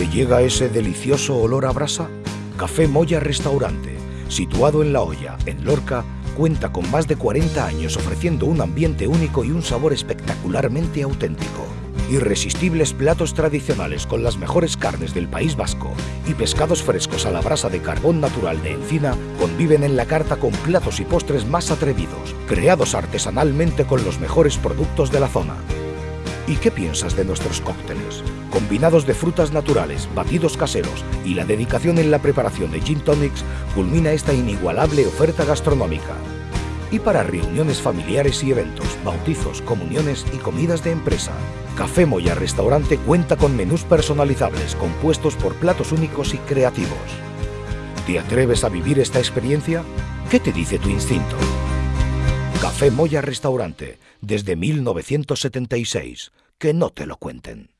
¿Te llega ese delicioso olor a brasa? Café Moya Restaurante, situado en La Hoya, en Lorca, cuenta con más de 40 años ofreciendo un ambiente único y un sabor espectacularmente auténtico. Irresistibles platos tradicionales con las mejores carnes del País Vasco y pescados frescos a la brasa de carbón natural de encina conviven en la carta con platos y postres más atrevidos, creados artesanalmente con los mejores productos de la zona. ¿Y qué piensas de nuestros cócteles? Combinados de frutas naturales, batidos caseros y la dedicación en la preparación de gin tonics culmina esta inigualable oferta gastronómica. Y para reuniones familiares y eventos, bautizos, comuniones y comidas de empresa, Café Moya Restaurante cuenta con menús personalizables compuestos por platos únicos y creativos. ¿Te atreves a vivir esta experiencia? ¿Qué te dice tu instinto? Café Moya Restaurante, desde 1976. Que no te lo cuenten.